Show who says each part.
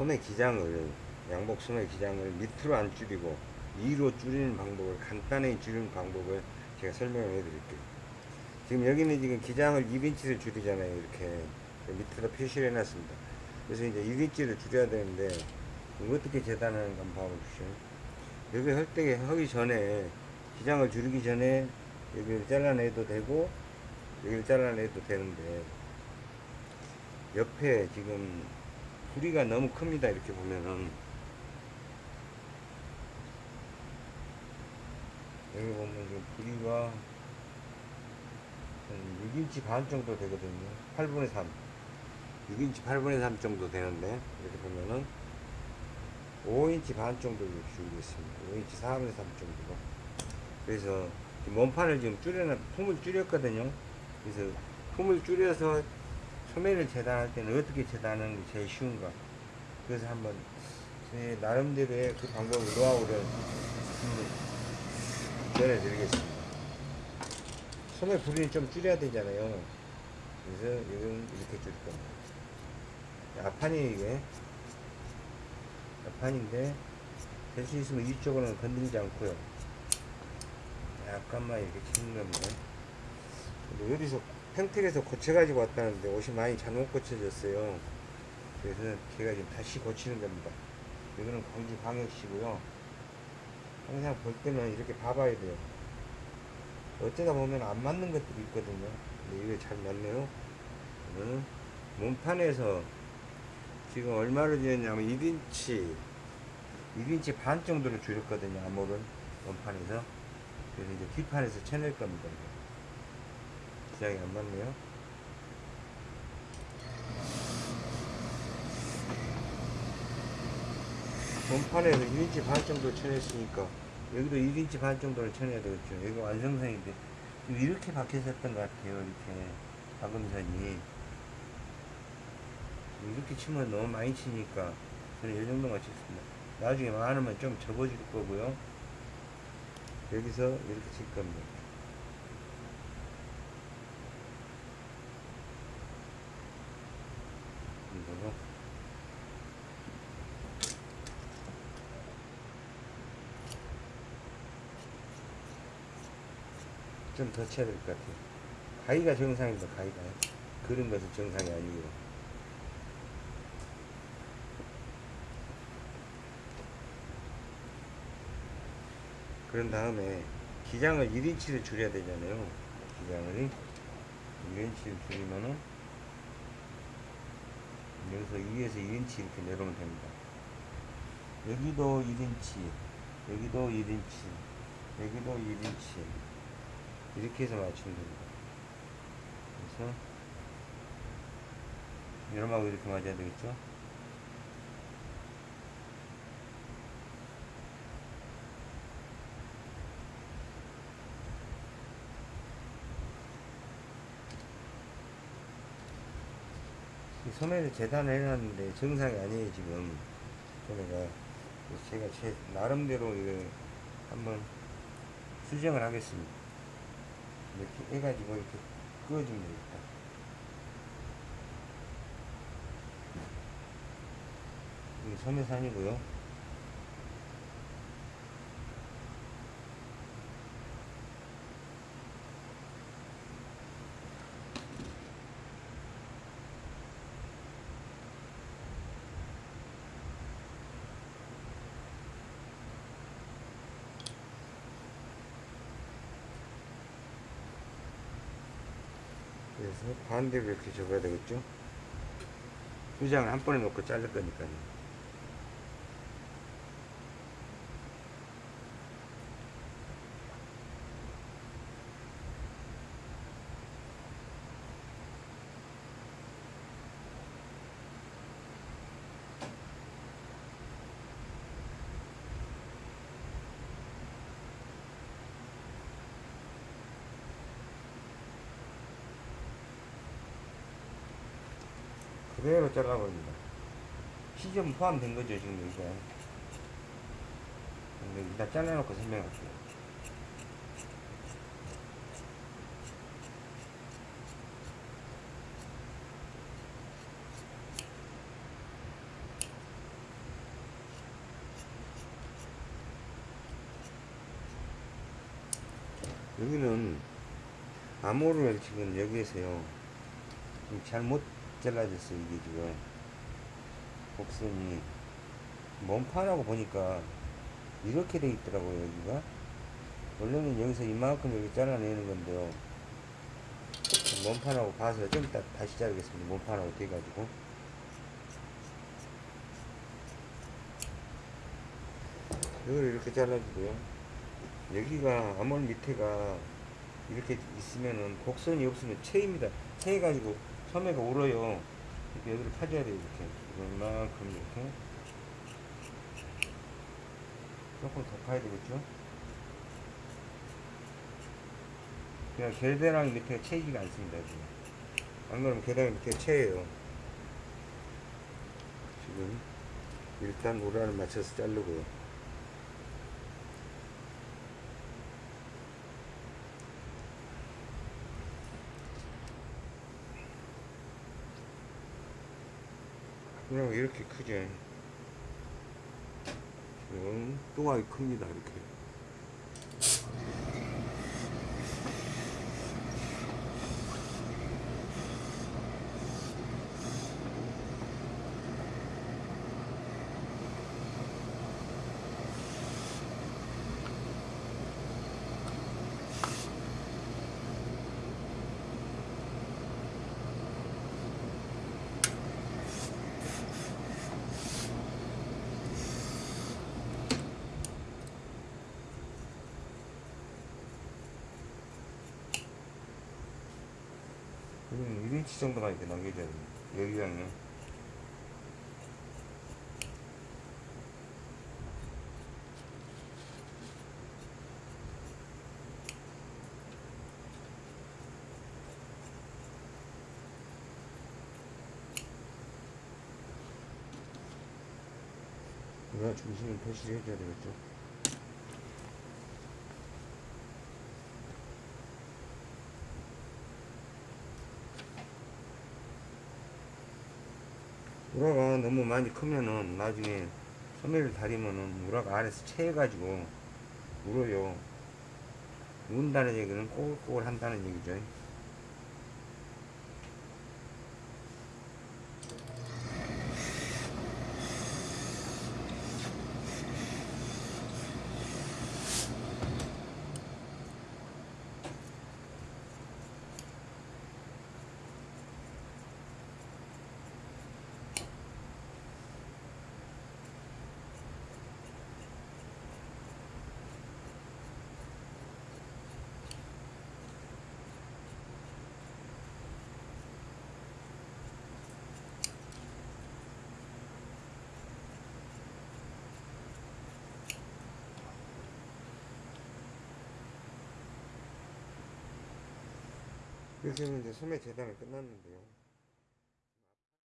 Speaker 1: 소매 기장을 양복 소매 기장을 밑으로 안 줄이고 위로 줄이는 방법을 간단히 줄이는 방법을 제가 설명을 해드릴게요. 지금 여기는 지금 기장을 2인치를 줄이잖아요. 이렇게 밑으로 표시를 해놨습니다. 그래서 이제 1인치를 줄여야 되는데 어떻게 재단하는가 한번 봐보십시오. 여기 헐떡에 하기 전에 기장을 줄이기 전에 여기를 잘라내도 되고 여기를 잘라내도 되는데 옆에 지금 부리가 너무 큽니다. 이렇게 보면은 여기 보면 지금 부리가 한 6인치 반 정도 되거든요. 8분의 3. 6인치 8분의 3 정도 되는데 이렇게 보면은 5인치 반 정도 줄이고 있습니다. 5인치 4분의 3 정도로. 그래서 몸판을 지금 줄여놔, 품을 줄였거든요. 그래서 품을 줄여서 소매를 재단할 때는 어떻게 재단하는 게 제일 쉬운가. 그래서 한번 제 나름대로의 그 방법을 노하우를 전해드리겠습니다. 소매 부리는 좀 줄여야 되잖아요. 그래서 이건 이렇게 줄 겁니다. 앞판이 이게 앞판인데 될 수 있으면 이쪽으로는 건들지 않고요. 약간만 이렇게 치는 겁니다. 근데 어디서 평택에서 고쳐가지고 왔다는데 옷이 많이 잘못 고쳐졌어요. 그래서 제가 지금 다시 고치는 겁니다. 이거는 광주 광역시고요. 항상 볼 때는 이렇게 봐봐야 돼요. 어쩌다 보면 안 맞는 것들이 있거든요. 근데 이게 잘 맞네요. 이거는 몸판에서 지금 얼마를 지었냐면 1인치 1인치 반 정도로 줄였거든요. 암홀은 몸판에서 그래서 이제 뒷판에서 쳐낼 겁니다. 기장이 안 맞네요. 몸판에서 1인치 반 정도 쳐냈으니까 여기도 1인치 반 정도를 쳐내야 되겠죠. 여기가 완성선인데 이렇게 박혀졌던 것 같아요. 이렇게 박음선이 이렇게 치면 너무 많이 치니까 저는 이 정도만 쳤습니다. 나중에 많으면 좀 접어줄 거고요. 여기서 이렇게 칠 겁니다. 이거로 좀 더 쳐야 될 것 같아요. 가위가 정상입니다. 가위가 그런 것은 정상이 아니고 그런 다음에 기장을 1인치를 줄여야 되잖아요. 기장을 1인치를 줄이면은 여기서 위에서 2인치 이렇게 내려오면 됩니다. 여기도 1인치, 여기도 1인치, 여기도 1인치 이렇게 해서 맞추면 됩니다. 그래서 여름하고 이렇게 맞아야 되겠죠? 이 소매를 재단을 해놨는데 정상이 아니에요 지금 소매가 그래서 제가 제 나름대로 이거 한번 수정을 하겠습니다 이렇게 해가지고 이렇게 그어주면 되겠다. 이게 소매산이고요 그래서 반대로 이렇게 접어야 되겠죠? 두 장을 한 번에 놓고 자를 거니까요 그대로 잘라버립니다. 시점 포함된 거죠, 지금 여기가. 근데 일단 잘라놓고 설명할게요. 여기는 암호를 지금 여기에서요. 잘못 잘라졌어요 이게 지금. 곡선이 몸판하고 보니까 이렇게 돼 있더라고요 여기가. 원래는 여기서 이만큼 이렇게 잘라내는 건데요 몸판하고 봐서 좀 이따 다시 자르겠습니다 몸판하고 돼가지고. 이걸 이렇게 잘라주고요. 여기가 암홀 밑에가 이렇게 있으면은 곡선이 없으면 채입니다. 채해가지고 소매가 울어요. 이렇게 여기를 파줘야 돼요 이렇게. 이만큼 이렇게. 조금 더 파야 되겠죠? 그냥 계대랑 밑에 채이지가 않습니다 지금. 안 그러면 계단 밑에 채예요. 지금 일단 우라를 맞춰서 자르고요 그냥 이렇게 크죠 지금 뚱하게 큽니다 이렇게 1인치 정도만 이렇게 남겨줘야 됩니다. 여기랑요 우라 중심을 표시를 해줘야 되겠죠 우라가 너무 많이 크면은 나중에 소매를 다리면은 우라가 안에서 채해가지고 울어요. 운다는 얘기는 꼬글꼬글 한다는 얘기죠. 이제 소매 재단이 끝났는데요.